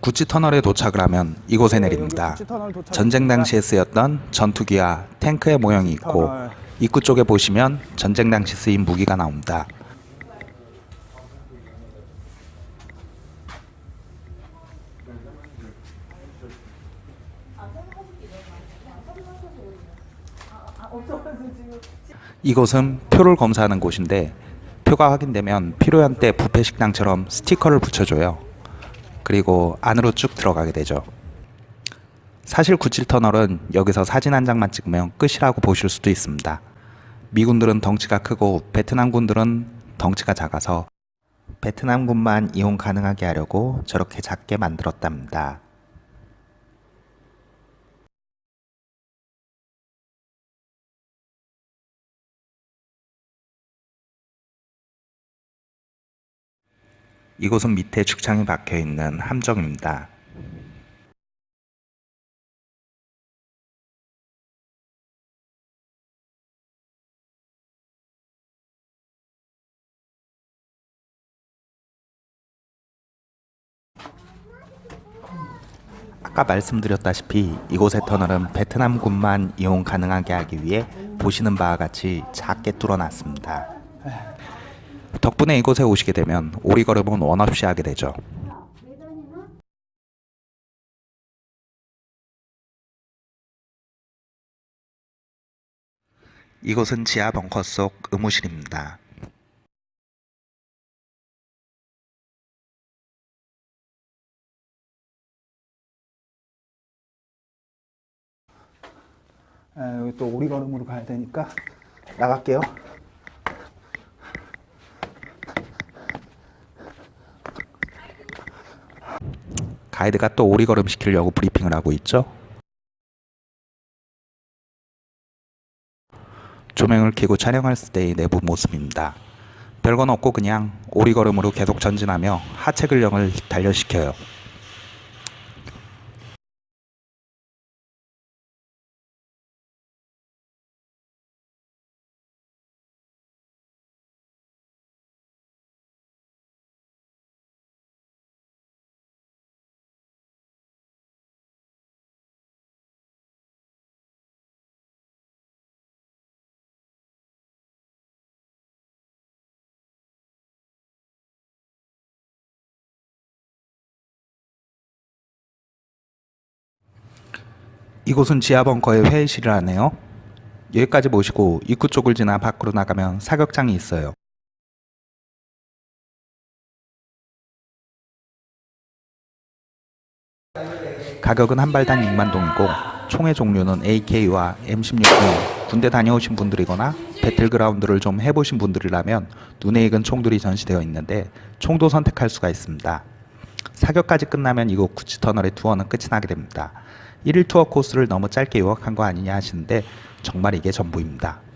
구치 터널에 도착을 하면 이곳에 내립니다. 전쟁 당시에 쓰였던 전투기와 탱크의 모형이 있고 입구 쪽에 보시면 전쟁 당시 쓰인 무기가 나옵니다. 이곳은 표를 검사하는 곳인데 표가 확인되면 필요한 때 부패 식당처럼 스티커를 붙여줘요. 그리고 안으로 쭉 들어가게 되죠. 사실 97터널은 여기서 사진 한 장만 찍으면 끝이라고 보실 수도 있습니다. 미군들은 덩치가 크고 베트남군들은 덩치가 작아서 베트남군만 이용 가능하게 하려고 저렇게 작게 만들었답니다. 이곳은 밑에 죽창이 박혀 있는 함정입니다. 아까 말씀드렸다시피 이곳의 터널은 베트남군만 이용 가능하게 하기 위해 보시는 바와 같이 작게 뚫어놨습니다. 덕분에 이곳에 오시게 되면 오리걸음은 원 없이 하게 되죠. 이곳은 지하 벙커 속 의무실입니다. 아, 여기 또 오리걸음으로 가야 되니까 나갈게요. 가이드가 또 오리걸음 시키려고 브리핑을 하고 있죠. 조명을 켜고 촬영할 때의 내부 모습입니다. 별건 없고 그냥 오리걸음으로 계속 전진하며 하체 근력을 단련시켜요. 이곳은 지하 벙커의 회의실이라네요. 여기까지 모시고 입구 쪽을 지나 밖으로 나가면 사격장이 있어요. 가격은 한 발당 6만 동이고 총의 종류는 AK와 M16 등 군대 다녀오신 분들이거나 배틀그라운드를 좀 해보신 분들이라면 눈에 익은 총들이 전시되어 있는데 총도 선택할 수가 있습니다. 사격까지 끝나면 이곳 구치터널의 투어는 끝이 나게 됩니다. 1일 투어 코스를 너무 짧게 요약한 거 아니냐 하시는데 정말 이게 전부입니다.